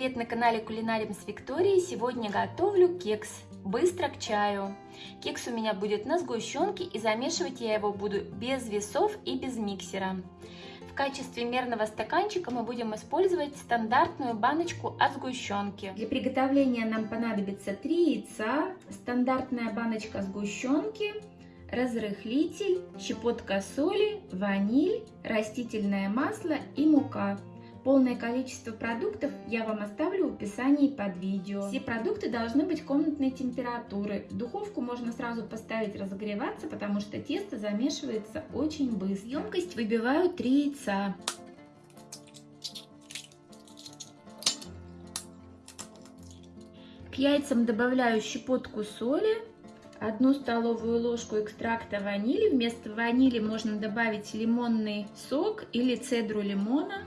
привет на канале Кулинарим с Викторией. Сегодня готовлю кекс быстро к чаю. Кекс у меня будет на сгущенке и замешивать я его буду без весов и без миксера. В качестве мерного стаканчика мы будем использовать стандартную баночку от сгущенки. Для приготовления нам понадобится 3 яйца, стандартная баночка сгущенки, разрыхлитель, щепотка соли, ваниль, растительное масло и мука. Полное количество продуктов я вам оставлю в описании под видео. Все продукты должны быть комнатной температуры. Духовку можно сразу поставить разогреваться, потому что тесто замешивается очень быстро. Емкость выбиваю 3 яйца. К яйцам добавляю щепотку соли, одну столовую ложку экстракта ванили. Вместо ванили можно добавить лимонный сок или цедру лимона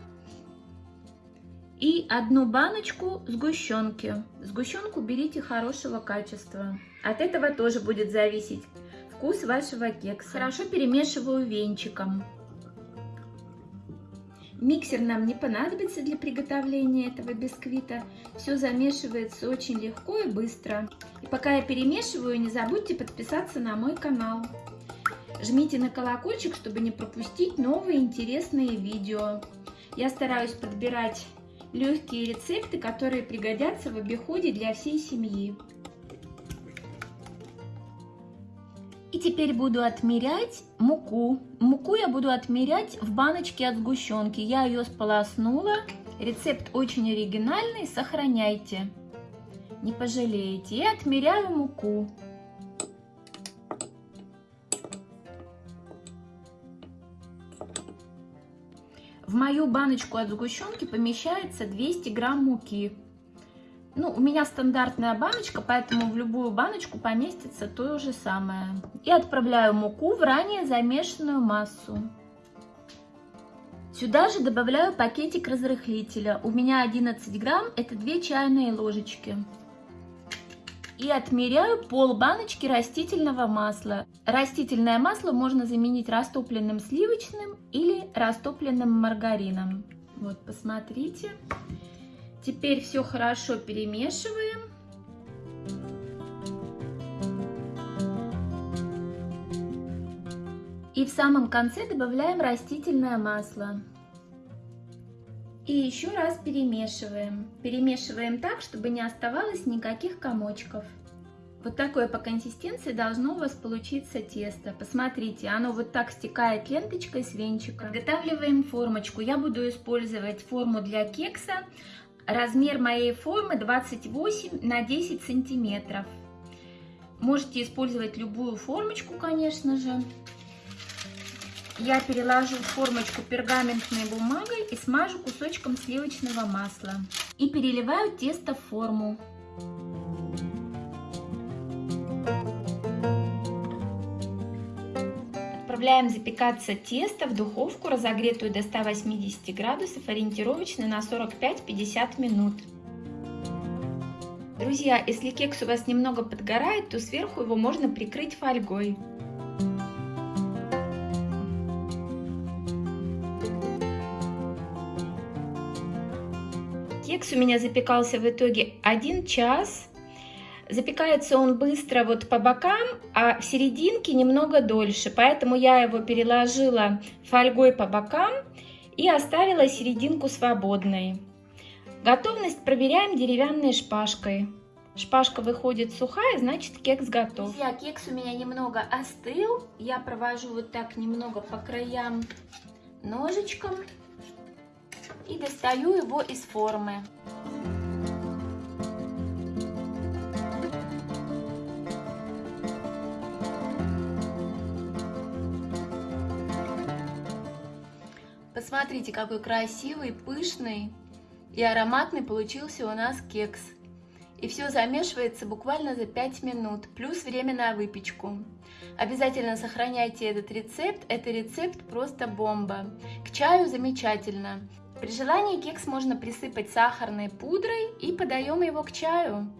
и одну баночку сгущенки. Сгущенку берите хорошего качества. От этого тоже будет зависеть вкус вашего кекса. Хорошо перемешиваю венчиком. Миксер нам не понадобится для приготовления этого бисквита. Все замешивается очень легко и быстро. И пока я перемешиваю, не забудьте подписаться на мой канал. Жмите на колокольчик, чтобы не пропустить новые интересные видео. Я стараюсь подбирать легкие рецепты, которые пригодятся в обиходе для всей семьи. И теперь буду отмерять муку. Муку я буду отмерять в баночке от сгущенки. Я ее сполоснула. Рецепт очень оригинальный, сохраняйте. Не пожалеете. И отмеряю муку. В мою баночку от сгущенки помещается 200 грамм муки. Ну, у меня стандартная баночка, поэтому в любую баночку поместится то же самое. И отправляю муку в ранее замешанную массу. Сюда же добавляю пакетик разрыхлителя. У меня 11 грамм, это 2 чайные ложечки и отмеряю пол баночки растительного масла. Растительное масло можно заменить растопленным сливочным или растопленным маргарином. Вот, посмотрите. Теперь все хорошо перемешиваем. И в самом конце добавляем растительное масло. И еще раз перемешиваем. Перемешиваем так, чтобы не оставалось никаких комочков. Вот такое по консистенции должно у вас получиться тесто. Посмотрите, оно вот так стекает ленточкой с венчика. Подготавливаем формочку. Я буду использовать форму для кекса. Размер моей формы 28 на 10 сантиметров. Можете использовать любую формочку, конечно же я переложу формочку пергаментной бумагой и смажу кусочком сливочного масла. И переливаю тесто в форму. Отправляем запекаться тесто в духовку, разогретую до 180 градусов, ориентировочно на 45-50 минут. Друзья, если кекс у вас немного подгорает, то сверху его можно прикрыть фольгой. Кекс у меня запекался в итоге 1 час. Запекается он быстро вот по бокам, а в серединке немного дольше. Поэтому я его переложила фольгой по бокам и оставила серединку свободной. Готовность проверяем деревянной шпажкой. Шпажка выходит сухая, значит кекс готов. Друзья, кекс у меня немного остыл. Я провожу вот так немного по краям ножичком и достаю его из формы. Посмотрите, какой красивый, пышный и ароматный получился у нас кекс. И все замешивается буквально за 5 минут, плюс время на выпечку. Обязательно сохраняйте этот рецепт, это рецепт просто бомба. К чаю замечательно. При желании кекс можно присыпать сахарной пудрой и подаем его к чаю.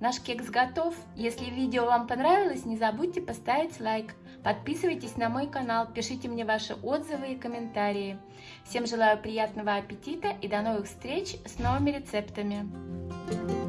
Наш кекс готов. Если видео вам понравилось, не забудьте поставить лайк. Подписывайтесь на мой канал, пишите мне ваши отзывы и комментарии. Всем желаю приятного аппетита и до новых встреч с новыми рецептами.